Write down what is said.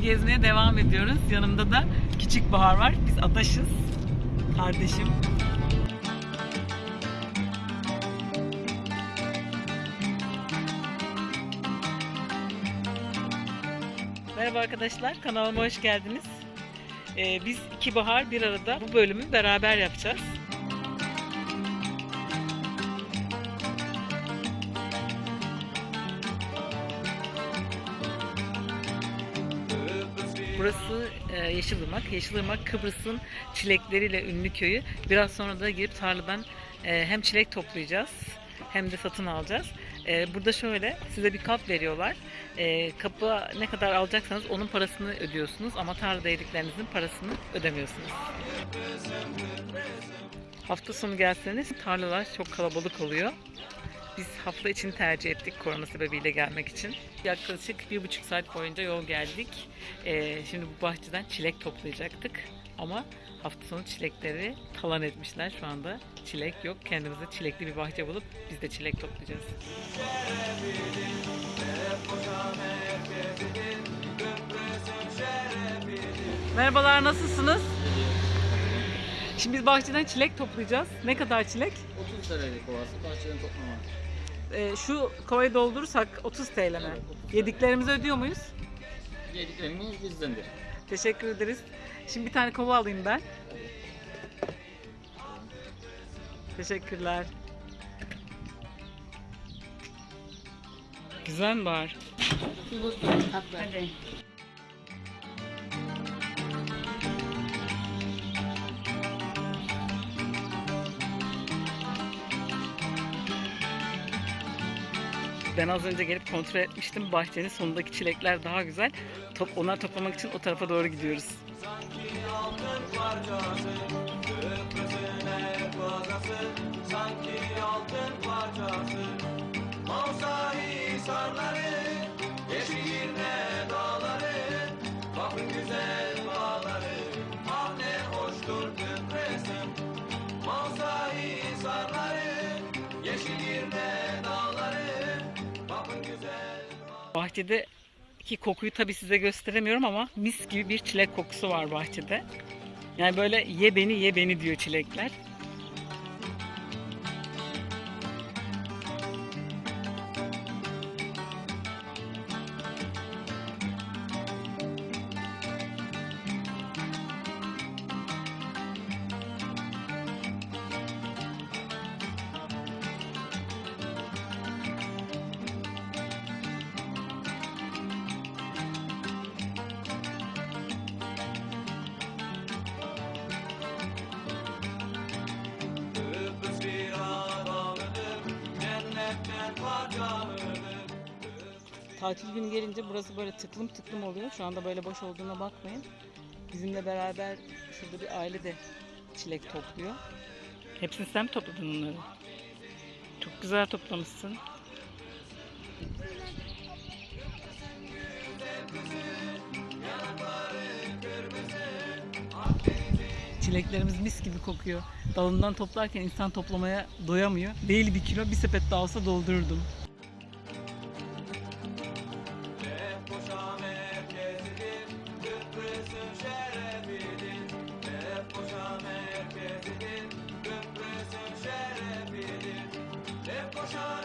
gezmeye devam ediyoruz. Yanımda da küçük Bahar var. Biz adaşız. Kardeşim. Merhaba arkadaşlar, kanalıma hoş geldiniz. Ee, biz iki bahar bir arada bu bölümü beraber yapacağız. Burası e, Yeşilırmak. Yeşilırmak Kıbrıs'ın çilekleriyle ünlü köyü. Biraz sonra da girip tarladan e, hem çilek toplayacağız hem de satın alacağız. E, burada şöyle size bir kap veriyorlar. E, kapı ne kadar alacaksanız onun parasını ödüyorsunuz ama tarlada yediklerinizin parasını ödemiyorsunuz. Hafta sonu gelseniz tarlalar çok kalabalık oluyor. Biz hafta için tercih ettik korona sebebiyle gelmek için. Yaklaşık bir buçuk saat boyunca yol geldik. Ee, şimdi bu bahçeden çilek toplayacaktık. Ama hafta sonu çilekleri talan etmişler. Şu anda çilek yok. Kendimize çilekli bir bahçe bulup biz de çilek toplayacağız. Merhabalar nasılsınız? Şimdi biz bahçeden çilek toplayacağız. Ne kadar çilek? 30 TL'lik kovası bahçeden toplama. Ee, şu kovayı doldurursak 30 TL mi? Evet, 30 TL. Yediklerimizi ödüyor muyuz? Yediklerimiz bizdendir. Teşekkür ederiz. Şimdi bir tane kova alayım ben. Teşekkürler. Güzel mi var? Hadi. Ben az önce gelip kontrol etmiştim. Bahçenin sonundaki çilekler daha güzel. Top, onları toplamak için o tarafa doğru gidiyoruz. Bahçedeki kokuyu tabii size gösteremiyorum ama mis gibi bir çilek kokusu var bahçede. Yani böyle ye beni ye beni diyor çilekler. Tatil günü gelince burası böyle tıklım tıklım oluyor. Şu anda böyle boş olduğuna bakmayın. Bizimle beraber şurada bir aile de çilek topluyor. Hepsini sen mi topladın onları? Çok güzel toplamışsın. Çileklerimiz mis gibi kokuyor. Dalından toplarken insan toplamaya doyamıyor. Değil bir kilo, bir sepet daha olsa doldururdum. Georgia.